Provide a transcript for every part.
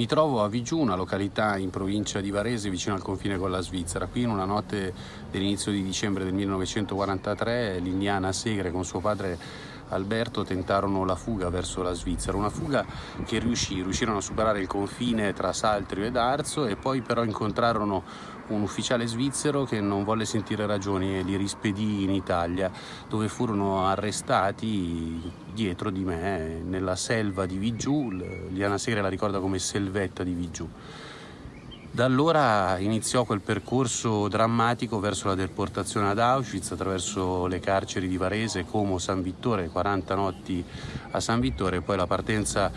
Mi trovo a Vigiù, una località in provincia di Varese vicino al confine con la Svizzera. Qui in una notte dell'inizio di dicembre del 1943 l'Indiana Segre con suo padre Alberto tentarono la fuga verso la Svizzera, una fuga che riuscì, riuscirono a superare il confine tra Saltrio ed Arzo e poi però incontrarono un ufficiale svizzero che non volle sentire ragioni e li rispedì in Italia dove furono arrestati dietro di me nella selva di Vigiù, Liana Segre la ricorda come selvetta di Vigiù. Da allora iniziò quel percorso drammatico verso la deportazione ad Auschwitz attraverso le carceri di Varese, Como, San Vittore, 40 notti a San Vittore e poi la partenza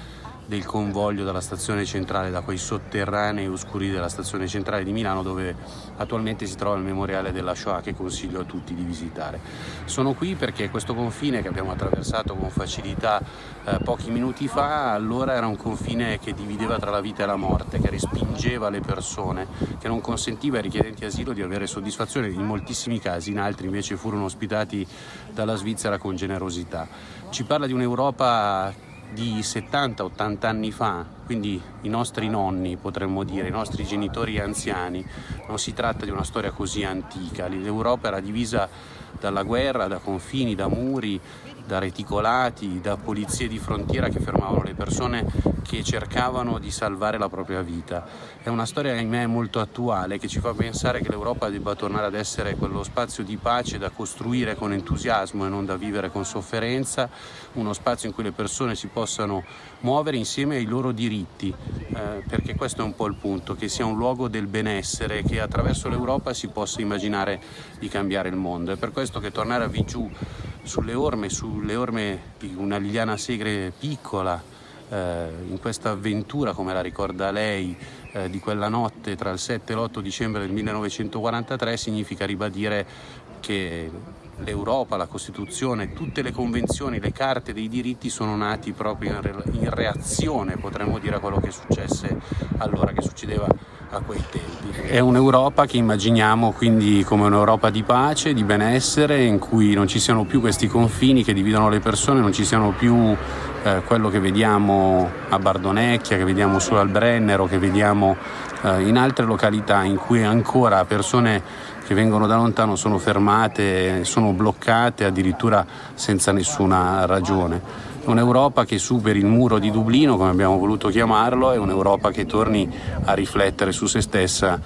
del convoglio dalla stazione centrale, da quei sotterranei oscuri della stazione centrale di Milano dove attualmente si trova il memoriale della Shoah che consiglio a tutti di visitare. Sono qui perché questo confine che abbiamo attraversato con facilità eh, pochi minuti fa, allora era un confine che divideva tra la vita e la morte, che respingeva le persone, che non consentiva ai richiedenti asilo di avere soddisfazione in moltissimi casi, in altri invece furono ospitati dalla Svizzera con generosità. Ci parla di un'Europa di 70-80 anni fa, quindi i nostri nonni potremmo dire, i nostri genitori anziani, non si tratta di una storia così antica, l'Europa era divisa dalla guerra, da confini, da muri, da reticolati, da polizie di frontiera che fermavano le persone che cercavano di salvare la propria vita. È una storia ahimè molto attuale che ci fa pensare che l'Europa debba tornare ad essere quello spazio di pace da costruire con entusiasmo e non da vivere con sofferenza, uno spazio in cui le persone si possano muovere insieme ai loro diritti, eh, perché questo è un po' il punto, che sia un luogo del benessere, che attraverso l'Europa si possa immaginare di cambiare il mondo. È per questo che tornare a Vigiù sulle orme, sulle orme di una Liliana Segre piccola, eh, in questa avventura, come la ricorda lei, eh, di quella notte tra il 7 e l'8 dicembre del 1943 significa ribadire che l'Europa, la Costituzione, tutte le convenzioni, le carte dei diritti sono nati proprio in, re in reazione, potremmo dire, a quello che successe allora, che succedeva a quei tempi. È un'Europa che immaginiamo quindi come un'Europa di pace, di benessere, in cui non ci siano più questi confini che dividono le persone, non ci siano più eh, quello che vediamo a Bardonecchia, che vediamo su al Brennero, che vediamo eh, in altre località in cui ancora persone che vengono da lontano sono fermate, sono bloccate addirittura senza nessuna ragione un'Europa che superi il muro di Dublino, come abbiamo voluto chiamarlo, e un'Europa che torni a riflettere su se stessa,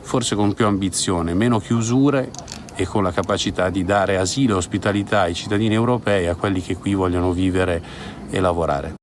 forse con più ambizione, meno chiusure e con la capacità di dare asilo e ospitalità ai cittadini europei, a quelli che qui vogliono vivere e lavorare.